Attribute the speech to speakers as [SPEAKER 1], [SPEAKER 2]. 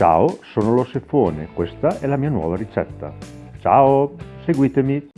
[SPEAKER 1] Ciao, sono lo Sefone, questa è la mia nuova ricetta. Ciao, seguitemi!